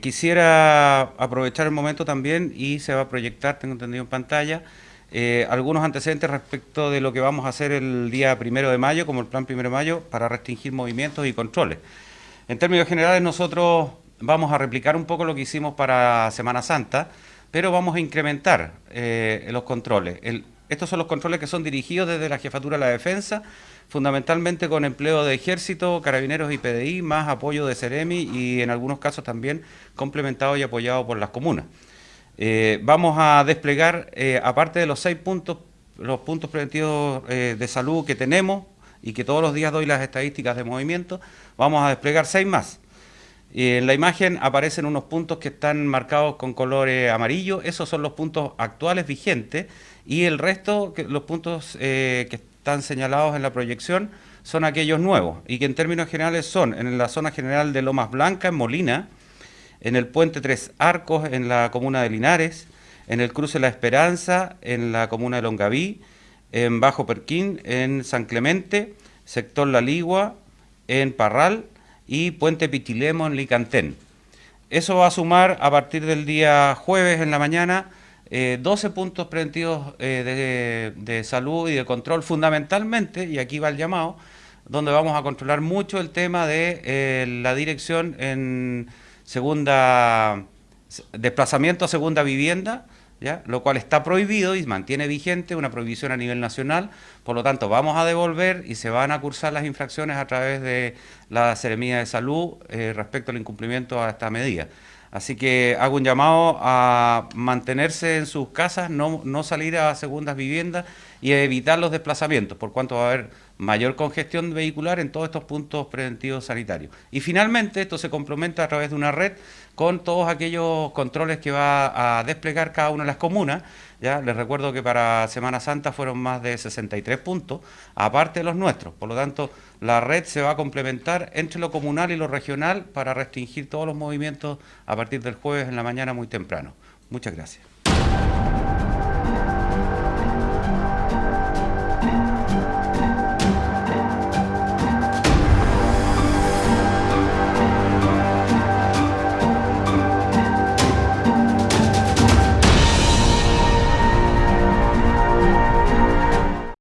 quisiera aprovechar el momento también y se va a proyectar, tengo entendido en pantalla, eh, algunos antecedentes respecto de lo que vamos a hacer el día primero de mayo, como el plan primero de mayo, para restringir movimientos y controles. En términos generales, nosotros vamos a replicar un poco lo que hicimos para Semana Santa, pero vamos a incrementar eh, los controles. estos son los controles que son dirigidos desde la Jefatura de la Defensa, fundamentalmente con empleo de Ejército, Carabineros y PDI, más apoyo de Ceremi y en algunos casos también complementado y apoyado por las comunas. Eh, vamos a desplegar, eh, aparte de los seis puntos, los puntos preventivos eh, de salud que tenemos y que todos los días doy las estadísticas de movimiento, vamos a desplegar seis más. en la imagen aparecen unos puntos que están marcados con color amarillo, esos son los puntos actuales vigentes y el resto, los puntos que están señalados en la proyección, son aquellos nuevos y que en términos generales son en la zona general de Lomas Blanca, en Molina, en el puente Tres Arcos en la comuna de Linares, en el cruce La Esperanza en la comuna de Longaví, en Bajo Perquín en San Clemente, sector La Ligua en Parral y puente Pichilemo en Licantén. Eso va a sumar a partir del día jueves en la mañana 12 eh, puntos preventivos eh, de, de salud y de control fundamentalmente, y aquí va el llamado, donde vamos a controlar mucho el tema de eh, la dirección en segunda desplazamiento a segunda vivienda, ¿ya? lo cual está prohibido y mantiene vigente una prohibición a nivel nacional, por lo tanto vamos a devolver y se van a cursar las infracciones a través de la Seremía de Salud eh, respecto al incumplimiento a esta medida. Así que hago un llamado a mantenerse en sus casas, no, no salir a segundas viviendas y evitar los desplazamientos, por cuanto va a haber mayor congestión vehicular en todos estos puntos preventivos sanitarios. Y finalmente esto se complementa a través de una red con todos aquellos controles que va a desplegar cada una de las comunas. ¿ya? Les recuerdo que para Semana Santa fueron más de 63 puntos, aparte de los nuestros. Por lo tanto, la red se va a complementar entre lo comunal y lo regional para restringir todos los movimientos a partir del jueves en la mañana muy temprano. Muchas gracias.